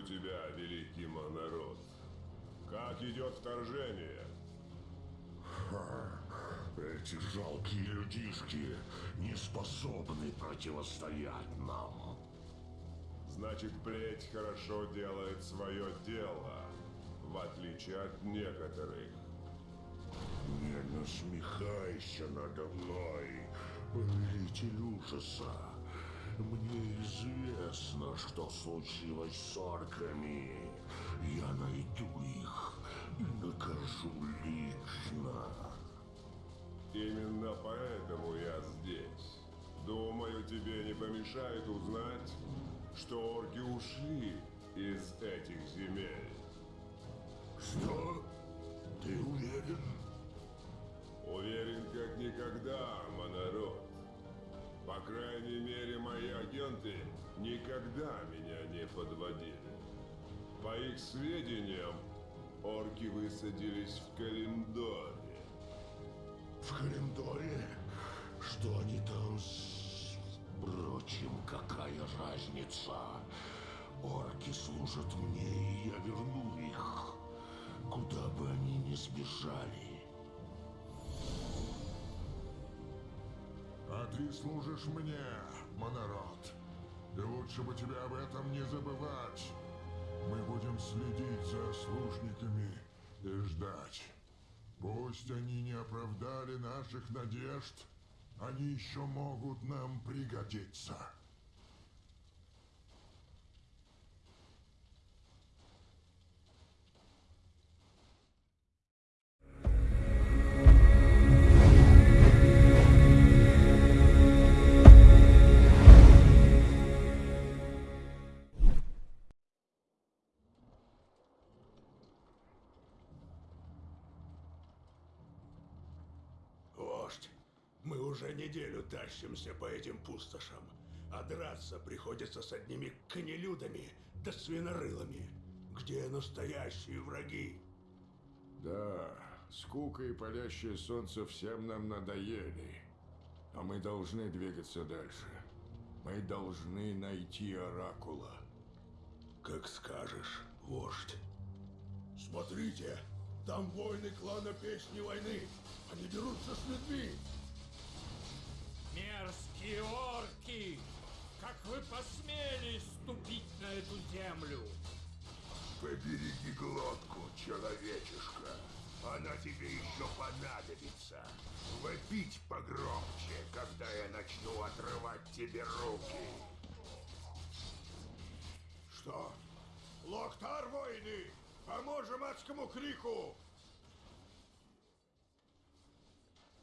Приветствую тебя, великий монород. Как идет вторжение? Эти жалкие людишки не способны противостоять нам. Значит, плеть хорошо делает свое дело, в отличие от некоторых. Не насмехайся надо мной, повелитель ужаса. Мне известно, что случилось с орками. Я найду их и накажу лично. Именно поэтому я здесь. Думаю, тебе не помешает узнать, что орки ушли из этих земель. Что? Ты уверен? Уверен, как никогда, монород. По крайней мере, мои агенты никогда меня не подводили. По их сведениям, орки высадились в Калимдоре. В Калимдоре? Что они там с... Впрочем, какая разница? Орки служат мне, и я верну их. Куда бы они ни сбежали. Ты служишь мне, монород. И лучше бы тебе об этом не забывать. Мы будем следить за служниками и ждать. Пусть они не оправдали наших надежд, они еще могут нам пригодиться. Уже неделю тащимся по этим пустошам, а драться приходится с одними конелюдами да свинорылами. Где настоящие враги? Да, скука и палящее солнце всем нам надоели. А мы должны двигаться дальше. Мы должны найти Оракула. Как скажешь, вождь. Смотрите, там воины клана Песни Войны. Они дерутся с людьми. Мерзкие орки! Как вы посмели ступить на эту землю? Побереги глотку, человечишка. Она тебе еще понадобится. Вопить погромче, когда я начну отрывать тебе руки. Что? Локтар, воины! Поможем адскому крику!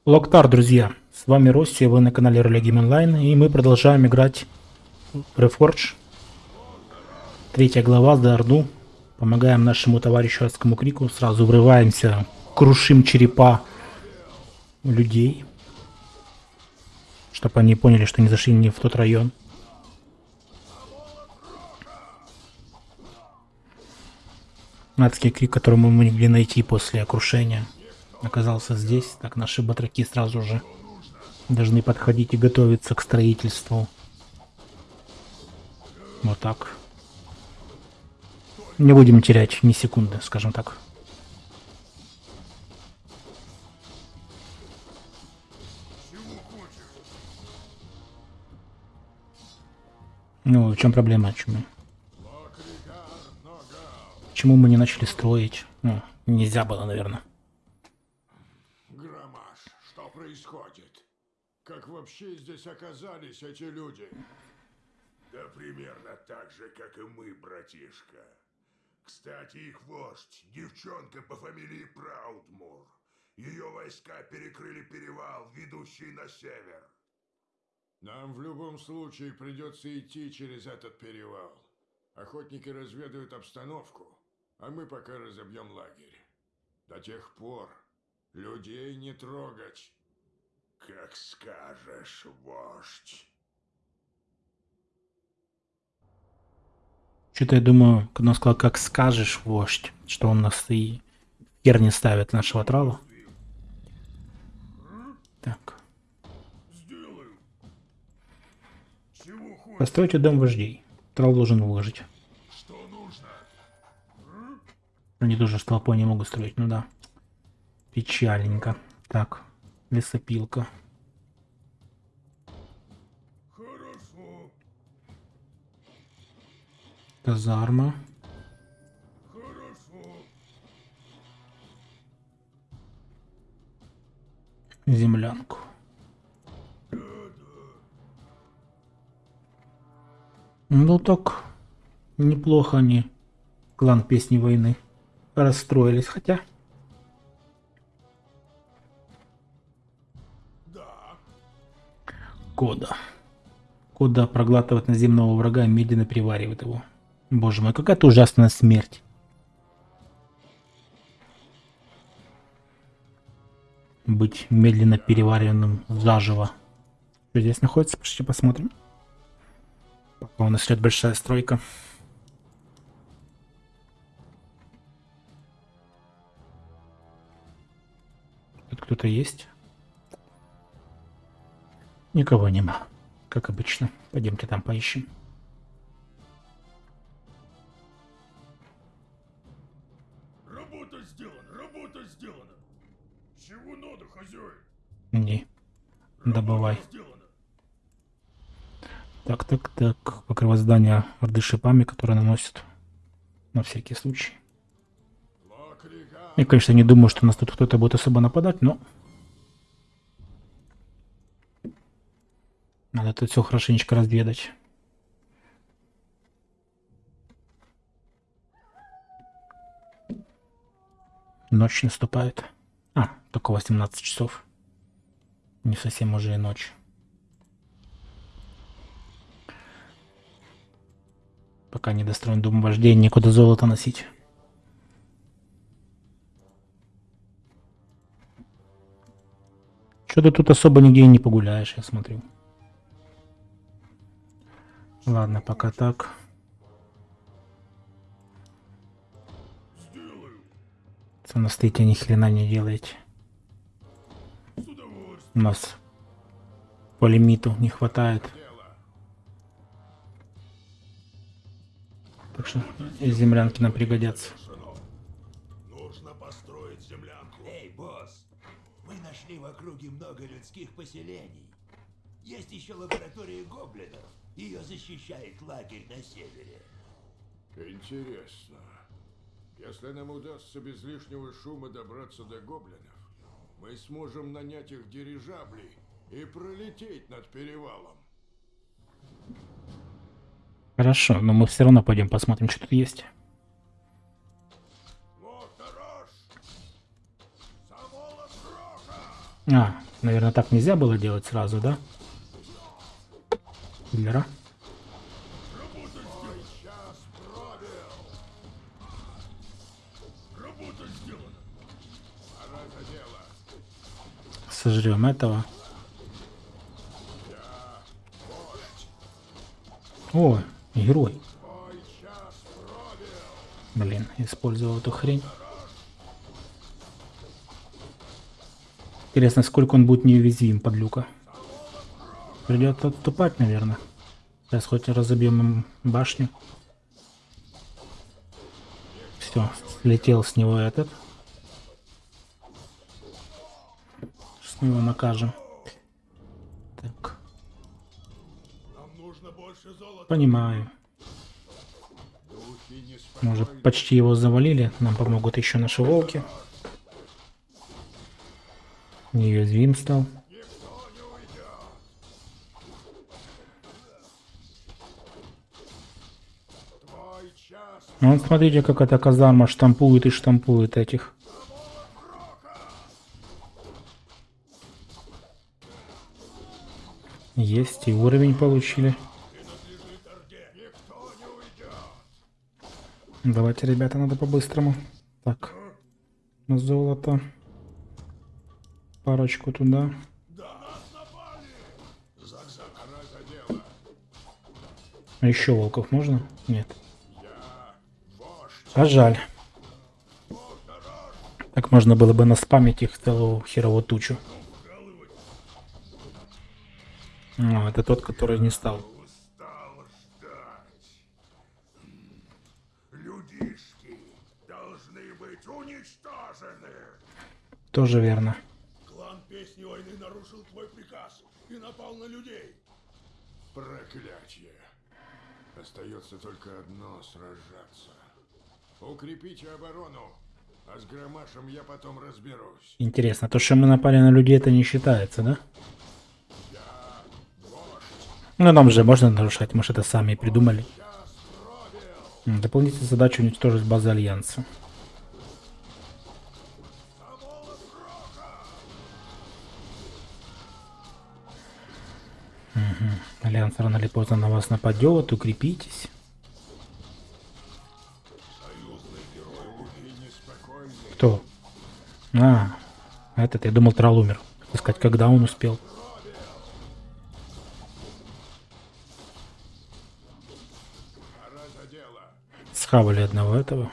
Локтар, друзья, с вами Росси, вы на канале Роля Гейм Онлайн, и мы продолжаем играть в Reforge. Третья глава, за Орду. Помогаем нашему товарищу Адскому Крику, сразу врываемся, крушим черепа людей, чтобы они поняли, что не зашли не в тот район. Адский Крик, который мы могли найти после крушения оказался здесь. Так, наши батраки сразу же должны подходить и готовиться к строительству. Вот так. Не будем терять ни секунды, скажем так. Ну, в чем проблема? Почему? Почему мы не начали строить? Ну, нельзя было, наверное. Происходит? Как вообще здесь оказались эти люди? Да примерно так же, как и мы, братишка. Кстати, их вождь, девчонка по фамилии Праудмур. Ее войска перекрыли перевал, ведущий на север. Нам в любом случае придется идти через этот перевал. Охотники разведают обстановку, а мы пока разобьем лагерь. До тех пор людей не трогать. Как скажешь, вождь. Что-то я думаю, когда он сказал, как скажешь, вождь, что он нас и хер не ставит нашего трала. Так. Постройте дом вождей. Трал должен выложить. Что нужно? Они тоже с толпой не могут строить, ну да. Печальненько. Так, лесопилка. Хорошо, Казарма. хорошо. Землянку. Ну так, неплохо они, клан Песни Войны, расстроились, хотя... Кода. Кода проглатывает наземного врага медленно переваривает его. Боже мой, какая-то ужасная смерть. Быть медленно переваренным заживо. Что здесь находится? Пошли посмотрим. Пока у нас идет большая стройка. Тут кто-то есть? Никого нема. Как обычно. Пойдемте там поищем. работа сделана, работа сделана. Чего надо, хозяин? Не. Добывай. Так, так, так. Покрывать здание орды шипами, которые наносят на всякий случай. Я, конечно, не думаю, что нас тут кто-то будет особо нападать, но... Надо тут все хорошенечко разведать. Ночь наступает. А, только 18 часов. Не совсем уже и ночь. Пока не достроен дом вождения, некуда золото носить. Что-то тут особо нигде не погуляешь, я смотрю. Ладно, пока так. Сделаю. Цена стоите ни хрена не делаете. У нас по лимиту не хватает. Так что и землянки нам пригодятся. Сынок, нужно построить землянку. Эй, босс, мы нашли в округе много людских поселений. Есть еще лаборатория гоблинов. Ее защищает лагерь на севере. Интересно. Если нам удастся без лишнего шума добраться до гоблинов, мы сможем нанять их дирижаблей и пролететь над перевалом. Хорошо, но мы все равно пойдем посмотрим, что тут есть. А, наверное, так нельзя было делать сразу, да? Киллера. Сделана. Сожрем этого. О, герой. Блин, использовал эту хрень. Интересно, сколько он будет неуязвим, подлюка. Придется отступать, наверное. Сейчас хоть разобьем им башню. Все, слетел с него этот. Сейчас мы его накажем. Так, понимаю. Мы уже почти его завалили. Нам помогут еще наши волки. Неуязвим стал. Ну, Вот смотрите, как эта казарма штампует и штампует этих. Есть, и уровень получили. Давайте, ребята, надо по-быстрому. Так, золото. Парочку туда. А еще волков можно? Нет. А жаль. Так можно было бы наспамить их целую херовую тучу. А, это тот, который не стал. Тоже верно. Клан Песни Войны нарушил твой приказ и напал на людей. Проклятие. Остается только одно — сражаться. Укрепите оборону, а с Громашем я потом разберусь. Интересно, то, что мы напали на людей, это не считается, да? Ну, нам же можно нарушать, может, это сами придумали. Дополнительная задача уничтожить базы Альянса. Мгм. Альянс рано или поздно на вас нападет, укрепитесь. Кто? А, этот, я думал, Трал умер. Хотел сказать, когда он успел. Схавали одного этого.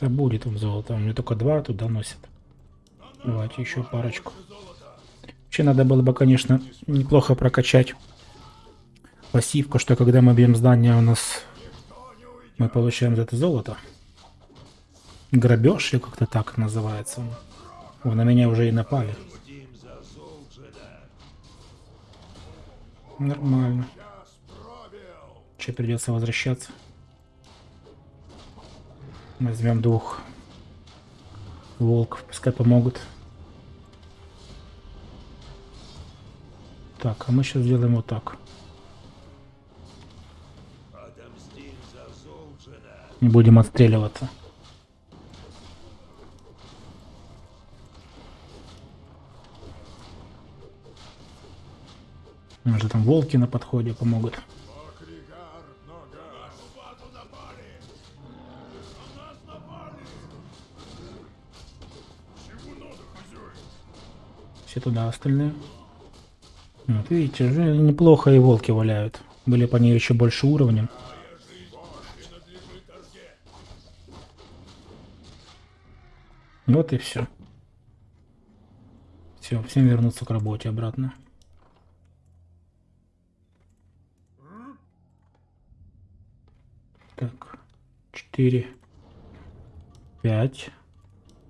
Да будет там золото. У меня только два туда носят. Давайте еще парочку. Вообще надо было бы, конечно, неплохо прокачать пассивку, что когда мы бьем здание, у нас мы получаем за это золото. Грабеж или как-то так называется. О, на меня уже и напали. Нормально. Че придется возвращаться? Возьмем двух волков, пускай помогут. Так, а мы сейчас сделаем вот так. Не будем отстреливаться. Может там волки на подходе помогут. Все туда остальные. Вот видите, уже неплохо и волки валяют. Были по ней еще больше Орде. Вот и все. Все, всем вернуться к работе обратно. Так, 4, 5.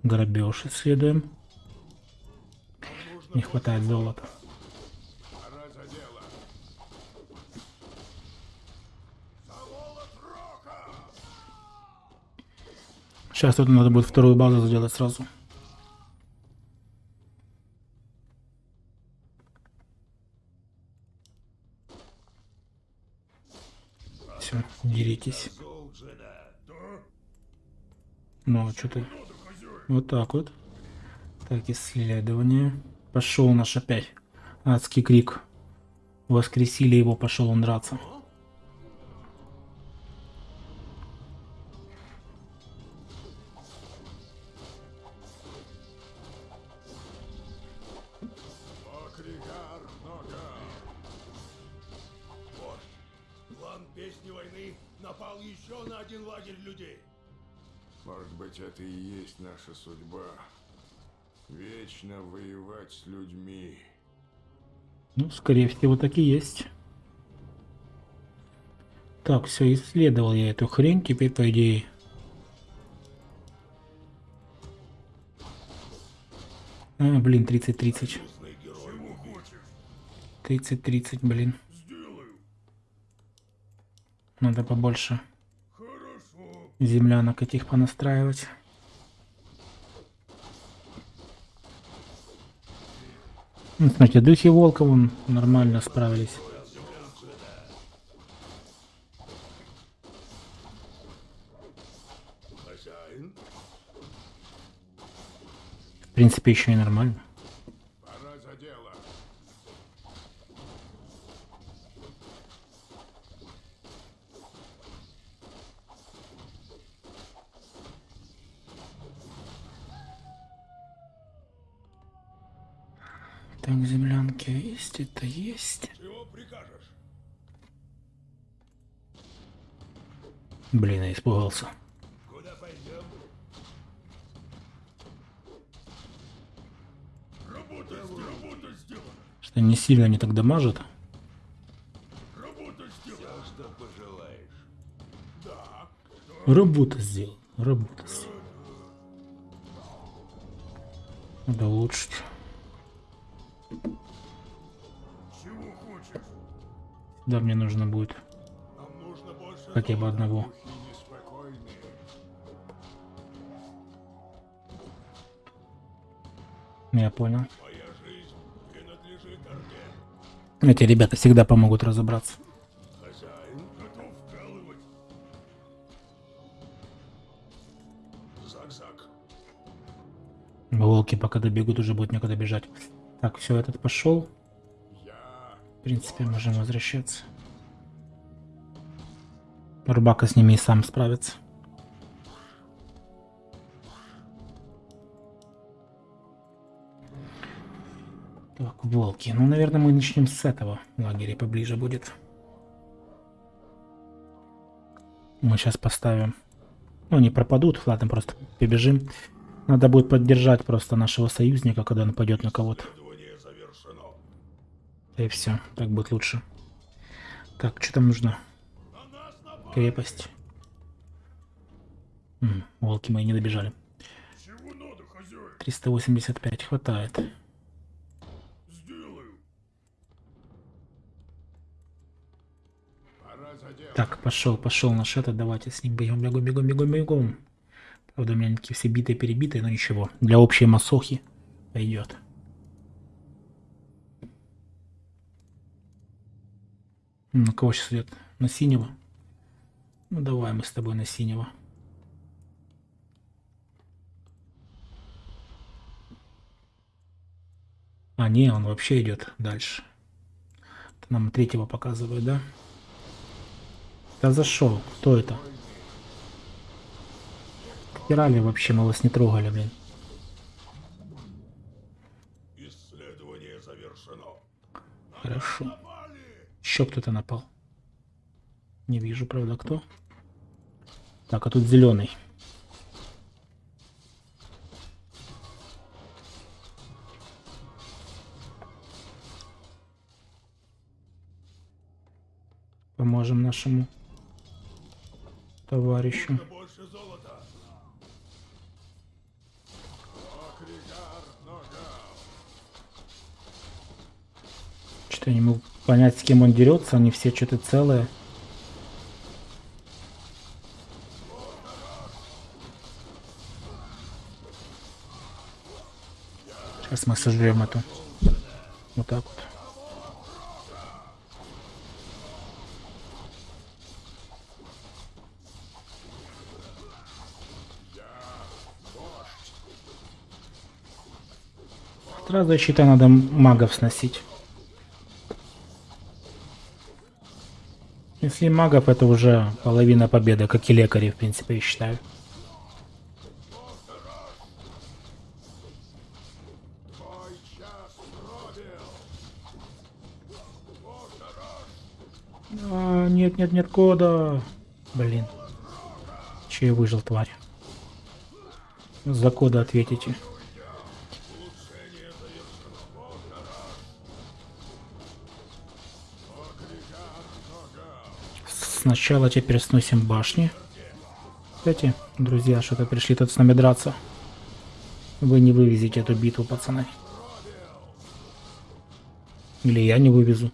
Грабеж исследуем. Не хватает золота. Сейчас тут надо будет вторую базу сделать сразу. Все, деритесь. Ну, что ты? Вот так вот. Так, исследование. Пошел наш опять. Адский крик. Воскресили его, пошел он драться. Может быть, это и есть наша судьба. Вечно воевать с людьми. Ну, скорее всего, так и есть. Так, все, исследовал я эту хрень, теперь, по идее... А, блин, 30-30. 30-30, блин. Надо побольше землянок этих понастраивать. Ну, смотрите, духи волка вон нормально справились. В принципе, еще и нормально. Пора за дело. Так, землянки есть, это есть. Чего прикажешь? Блин, я испугался. Куда пойдем? Что не сильно они так дамажат. Что пожелаешь. Работа сделал. Работа сделал. Надо улучшить. Да, мне нужно будет хотя бы одного. Я понял. Эти ребята всегда помогут разобраться. Волки пока добегут, уже будет некуда бежать. Так, все, этот пошел. Принципе, можем возвращаться. Рубака с ними и сам справится. Так, волки. Ну, наверное, мы начнем с этого лагеря поближе будет. Мы сейчас поставим. Ну, они пропадут, ладно, просто побежим. Надо будет поддержать просто нашего союзника, когда он пойдет на кого-то. Завершено. И все, так будет лучше. Так, что там нужно? Крепость. М, волки мои не добежали. Чего надо, хозяин? 385 хватает. Так, пошел, пошел наш этот, давайте с ним бегом, бегом, бегом, бегом, бегом. Правда, у меня такие все битые, перебитые, но ничего. Для общей масохи пойдет. На кого сейчас идет? На синего? Ну давай мы с тобой на синего. А, не, он вообще идет дальше. Это нам третьего показывает, да? Да зашел. Кто это? Стирали вообще, мы вас не трогали, блин. Исследование завершено. Хорошо. Еще кто-то напал. Не вижу, правда, кто. Так, а тут зеленый. Поможем нашему товарищу. Что-то не могу понять, с кем он дерется. Они все что-то целые. Сейчас мы сожрем эту. Вот так вот. Сразу, я надо магов сносить. Если магов, это уже половина победы, как и лекари, в принципе, я считаю. А, нет, нет, нет кода. Блин. Че я выжил, тварь. За кода ответите. Сначала теперь сносим башни. Кстати, друзья, что-то пришли тут с нами драться. Вы не вывезете эту битву, пацаны. Или я не вывезу.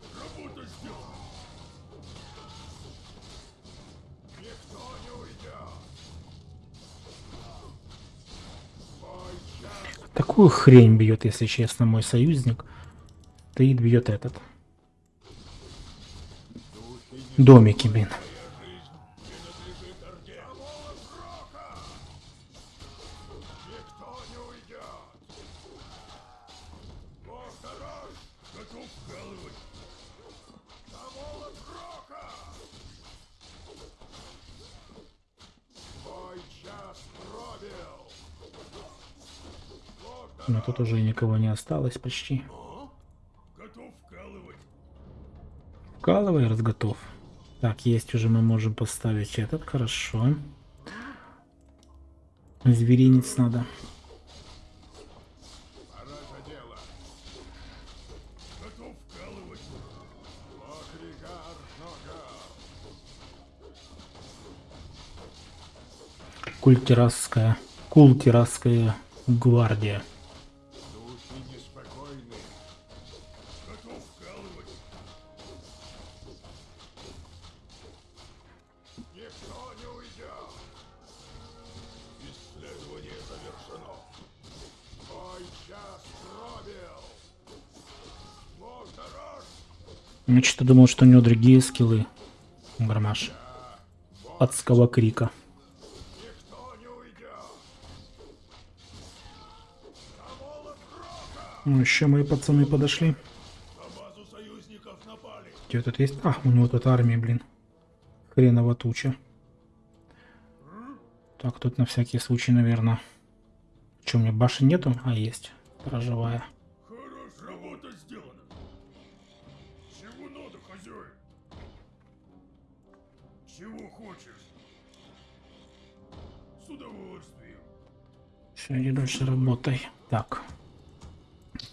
Такую хрень бьет, если честно, мой союзник. Стоит, бьет этот. Домики, блин. Но тут уже никого не осталось почти. Вкалывай, раз готов. Так, есть уже мы можем поставить этот, хорошо. Зверинец надо. Час пробил. Лорд-Раш Я что-то думал, что у него другие скиллы. Гармаш. Адского крика. Ну, еще мои пацаны подошли. Где тут есть? А, у него тут армия, блин. Хреново туча. Так, тут на всякий случай, наверное. Че, у меня башен нету? А, есть. Хозяин? Чего хочешь? С удовольствием. Все, иди дальше работай. Так.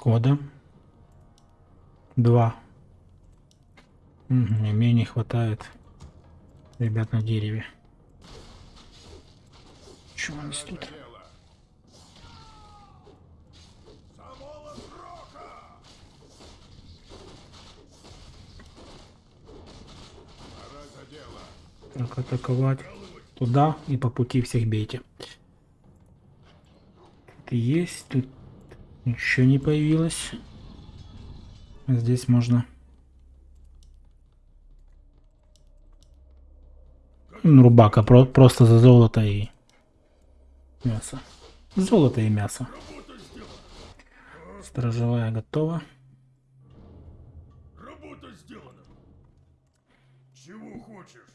Кода. Два. Мгм, мне не хватает. Ребят на дереве. Чего нас тут? Так, атаковать. Туда и по пути всех бейте. Тут есть, тут еще не появилось. Здесь можно... Рубака, про- просто за золото и мясо. Золото и мясо. Сторожевая готова. Работа сделана. Чего хочешь?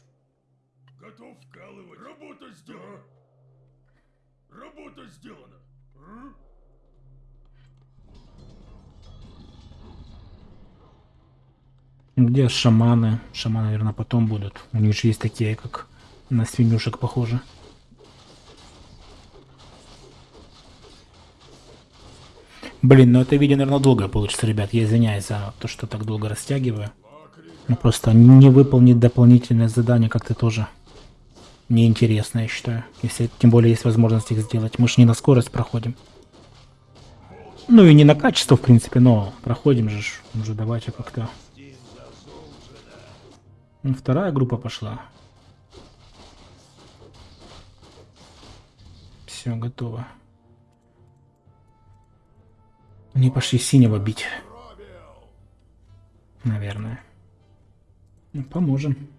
Готов вкалывать. Работа сделана. Работа сделана. Где шаманы? Шаманы, наверное, потом будут. У них же есть такие, как на свинюшек похожи. Блин, ну это видео, наверное, долго получится, ребят. Я извиняюсь за то, что так долго растягиваю. Ну просто не выполнить дополнительное задание как-то тоже неинтересно, я считаю. Если тем более есть возможность их сделать. Мы же не на скорость проходим. Ну и не на качество, в принципе, но проходим же. Уже давайте как-то. Вторая группа пошла. Все, готово. Они пошли синего бить. Наверное. Ну, поможем.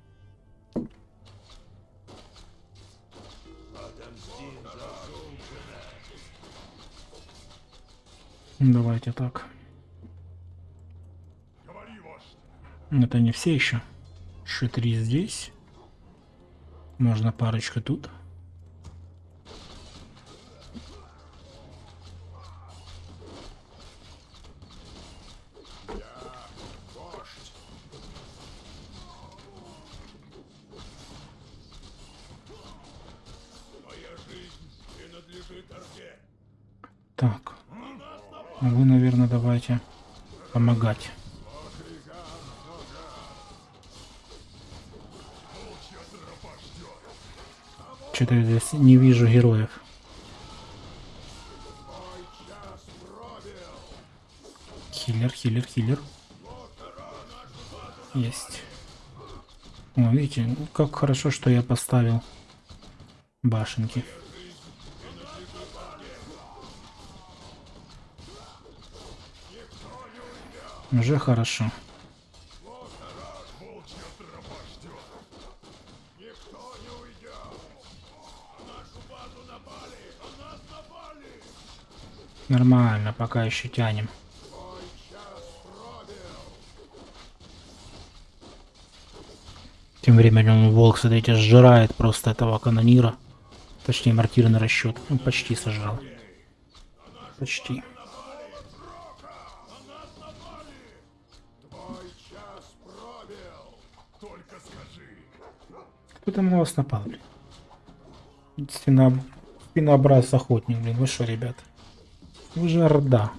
Давайте так. Это не все еще. Еще три здесь. Можно парочку тут. Так. А Вы, наверное, давайте помогать. Что-то я здесь не вижу героев. Хиллер, хиллер, хиллер. Есть. О, видите, как хорошо, что я поставил башенки. Уже хорошо. Нормально, пока еще тянем. Тем временем волк, смотрите, сжирает просто этого канонира. Точнее, мортирный расчет. Ну, почти сожрал. Почти. Кто там на вас напал, блин? Стена... Спинообраз охотник, блин. Вы что, ребят? Вы же орда.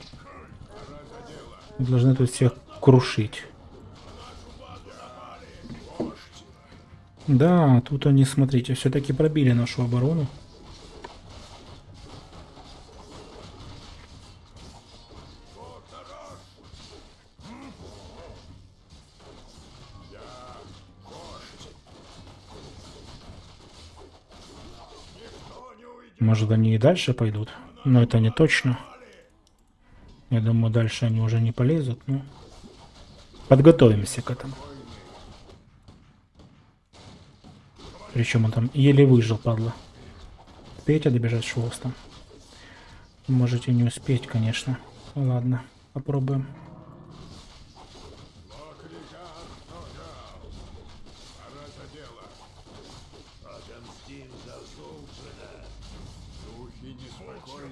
Вы должны тут всех крушить. Да, тут они, смотрите, все-таки пробили нашу оборону. Может, они и дальше пойдут, но это не точно. Я думаю, дальше они уже не полезут. Ну, подготовимся к этому. Причем он там еле выжил, падла. Успеете добежать с хвостом? Можете не успеть, конечно. Ладно, попробуем.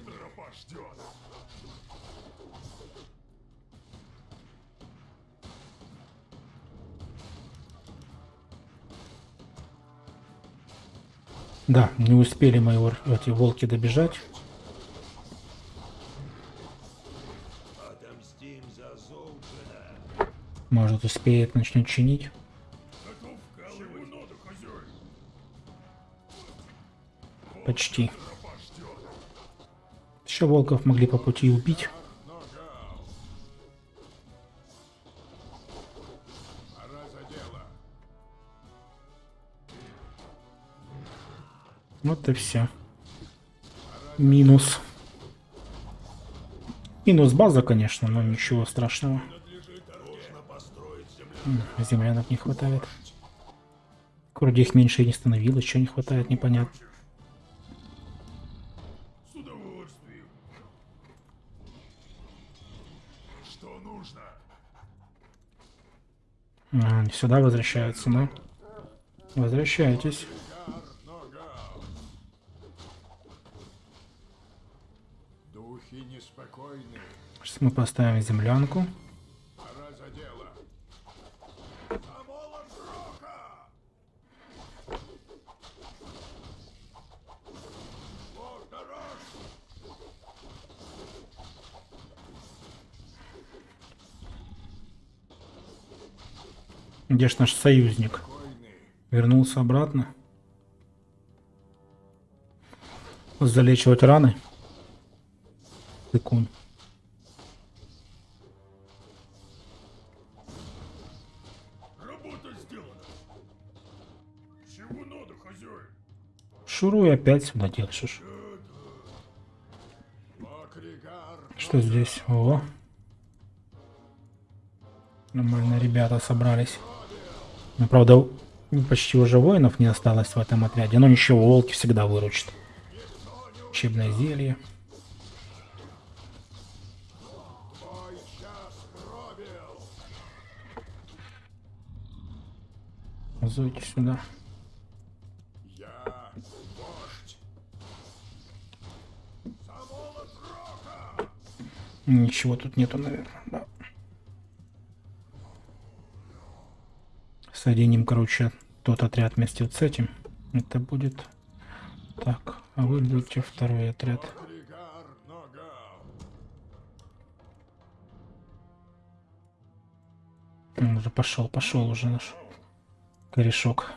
Тропа ждет. Да, не успели мои эти волки добежать. Может, успеет, начнет чинить. Почти. Еще волков могли по пути убить. Вот и все. Минус. Минус база, конечно, но ничего страшного. Землянок не хватает. Вроде их меньше и не становилось, что не хватает, непонятно. Сюда возвращаются, да? Возвращайтесь. Сейчас мы поставим землянку. Пора за дело. Амола Рока! Лорд-Дорож! Где ж наш союзник? Вернулся обратно. Залечивать раны. Тыкун. Хозяин? Шуруй опять сюда держишь. Что здесь? О. Нормально ребята собрались. Ну, правда, почти уже воинов не осталось в этом отряде. Но ничего, волки всегда выручат. Учебное зелье. Зойте сюда. Ничего тут нету, наверное. Да. Соединим, короче, тот отряд вместе с этим. Это будет... Так, а вы будете второй отряд. Он уже пошел, пошел уже наш корешок.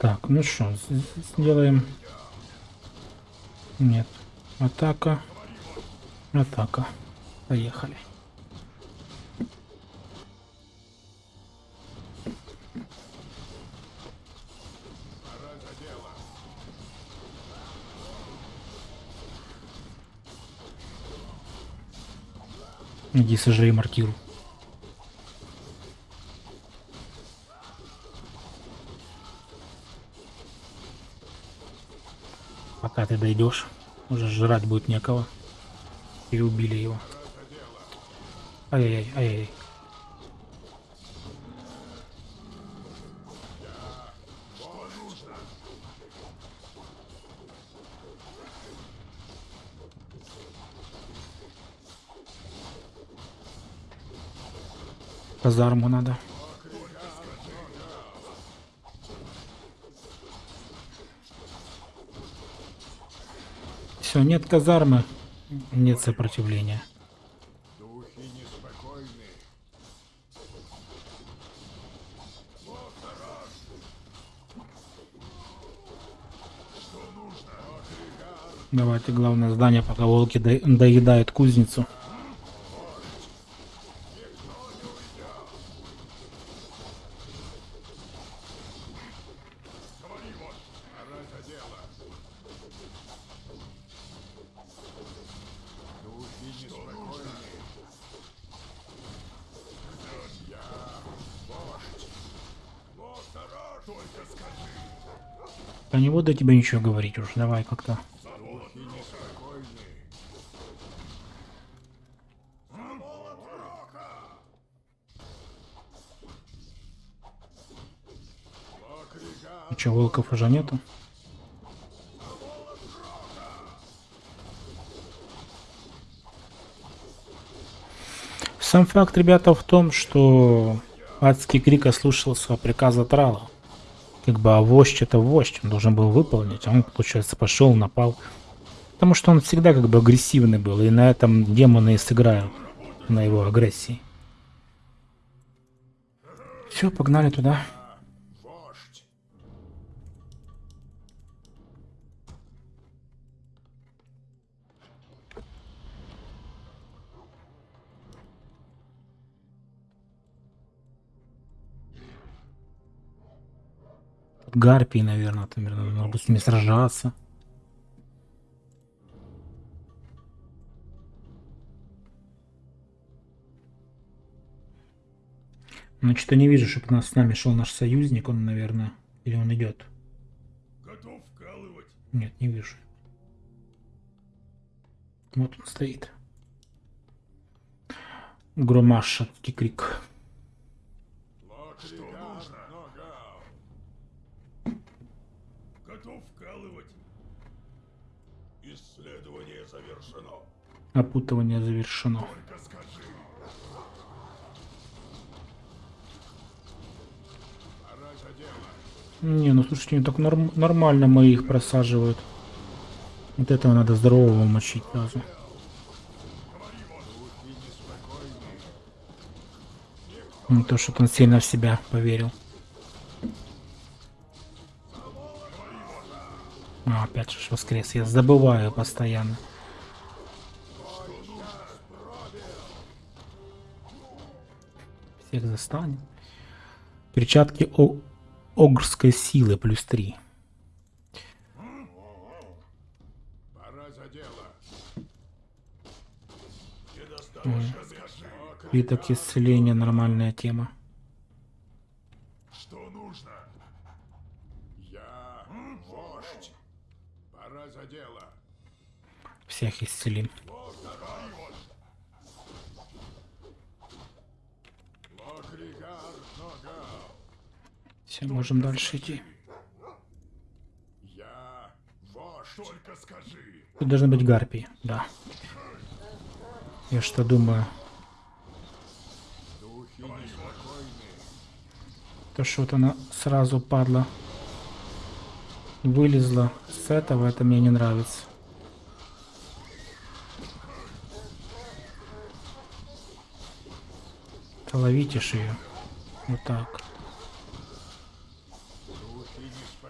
Так, ну что, сделаем... Нет. Атака. Атака. Поехали. Иди сожри маркиру. Дойдешь, уже жрать будет некого. Переубили его. Ай-яй-яй, ай-яй. Казарму надо. Все, нет казармы, нет сопротивления. Давайте главное здание, пока волки до- доедают кузницу. Буду тебе ничего говорить уж. Давай как-то. Че, волков уже нету? Сам факт, ребята, в том, что адский крик ослушался приказа Трала. Как бы, а вождь это вождь, он должен был выполнить, а он, получается, пошел, напал. Потому что он всегда как бы агрессивный был, и на этом демоны и сыграют, на его агрессии. Все, погнали туда. Гарпии, наверное, там, наверное, надо с ними сражаться. Ну, что-то не вижу, чтобы нас с нами шел наш союзник, он, наверное, или он идет. Готов вкалывать. Нет, не вижу. Вот он стоит. Громашатский крик. Что нужно? Готов вкалывать. Исследование завершено. Опутывание завершено. Только скажи. Пора за дело. Не, ну слушайте, так норм- нормально мы их просаживают. Вот этого надо здорового мочить сразу. Не то, что он сильно в себя поверил. А, опять же воскрес. Я забываю постоянно. Всех застанет. Перчатки о огрской силы плюс 3. Пора за дело. Виток исцеления нормальная тема. Что нужно? Я вождь. Пора за дело. Всех исцелим. Все, можем дальше идти. Тут должны быть гарпии, да. Я что думаю. То, что вот она сразу падла. Вылезла с этого, это мне не нравится. Да Ловите ж ее. Вот так.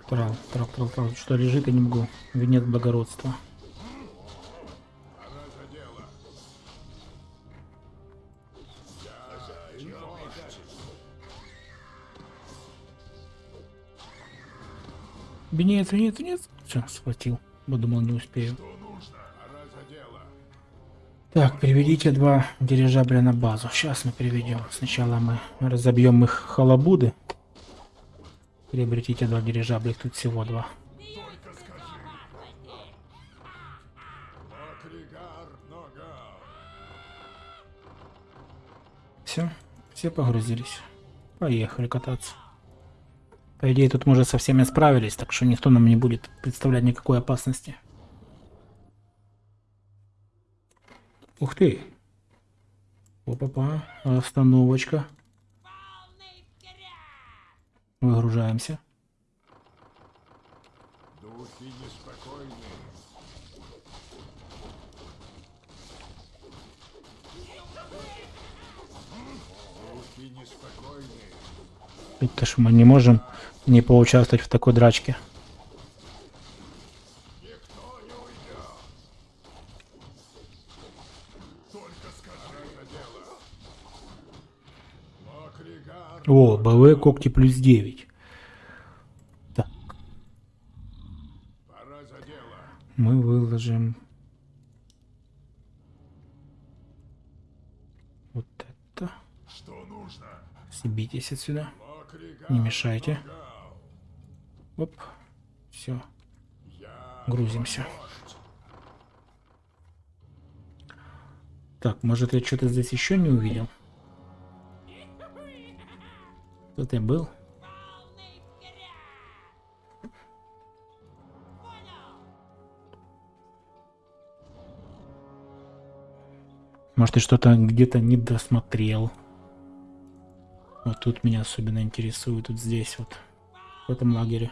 Трал, трал, трал, трал. Что лежит, я не могу. Венец благородства. Венец, венец, венец. Все, схватил. Бо думал, не успею. Так, переведите два дирижабля на базу. Сейчас мы переведем. Сначала мы разобьем их халабуды. Приобретите два дирижабля, тут всего два. Все, все погрузились. Поехали кататься. По идее, тут мы уже со всеми справились, так что никто нам не будет представлять никакой опасности. Ух ты! Опа-па, остановочка. Выгружаемся. Духи неспокойны. Духи неспокойны. Ведь-то ж мы не можем не поучаствовать в такой драчке. О, БВ когти плюс 9. Так, мы выложим вот это. Съебитесь отсюда. Не мешайте. Оп. Все, грузимся. Так, может я что-то здесь еще не увидел? Тут я был. Может, я что-то где-то не досмотрел. Вот тут меня особенно интересует, вот здесь вот, в этом лагере.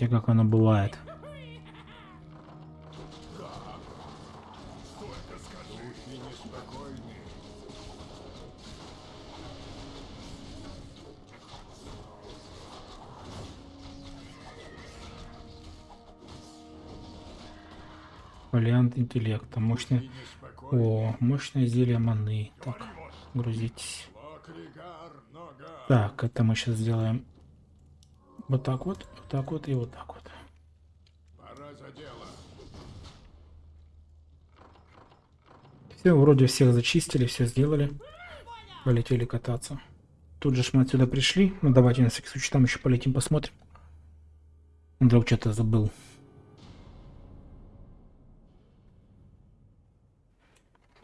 Видите, как оно бывает. Вариант интеллекта. Мощный. О, мощное зелье маны. Так, грузитесь. Так, это мы сейчас сделаем вот так вот, вот так вот и вот так вот. Пора за дело. Все, вроде всех зачистили, все сделали. Полетели кататься. Тут же мы отсюда пришли. Ну давайте на всякий случай там еще полетим, посмотрим. Вдруг что-то забыл.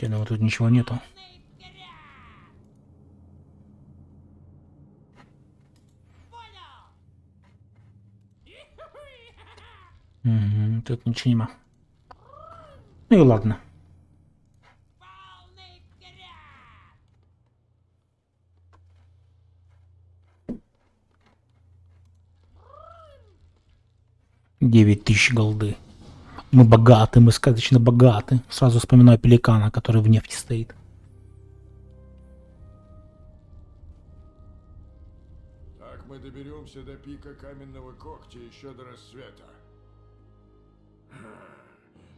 Я думаю, тут ничего нету. Мгм, тут ничего нема. Ну и ладно. Девять тысяч голды. Мы богаты, мы сказочно богаты. Сразу вспоминаю пеликана, который в нефти стоит. Так мы доберемся до пика каменного когтя еще до рассвета.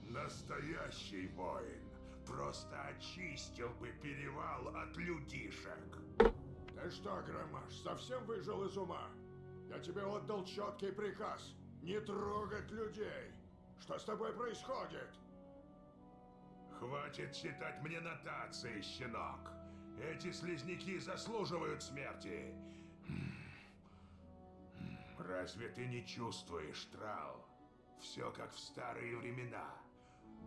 Настоящий воин просто очистил бы перевал от людишек. Ты что, Громаш, совсем выжил из ума? Я тебе отдал четкий приказ. Не трогать людей. Что с тобой происходит? Хватит читать мне нотации, щенок. Эти слизняки заслуживают смерти. Разве ты не чувствуешь, Трал? Все как в старые времена.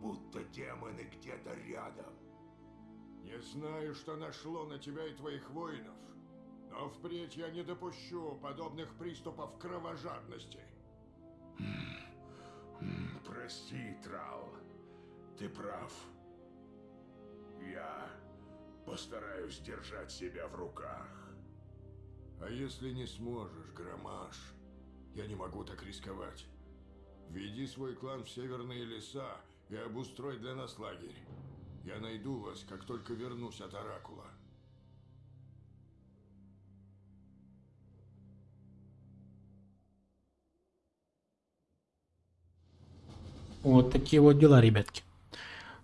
Будто демоны где-то рядом. Не знаю, что нашло на тебя и твоих воинов, но впредь я не допущу подобных приступов кровожадности. Прости, Трал. Ты прав. Я постараюсь держать себя в руках. А если не сможешь, Громаш? Я не могу так рисковать. Веди свой клан в северные леса и обустрой для нас лагерь. Я найду вас, как только вернусь от Оракула. Вот такие вот дела, ребятки.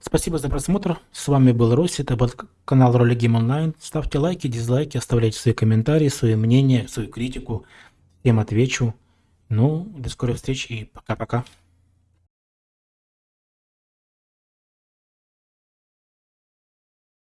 Спасибо за просмотр. С вами был Росси, это был канал Роли Гейм Онлайн. Ставьте лайки, дизлайки, оставляйте свои комментарии, свои мнения, свою критику. Всем отвечу. Ну, до скорой встречи и пока-пока.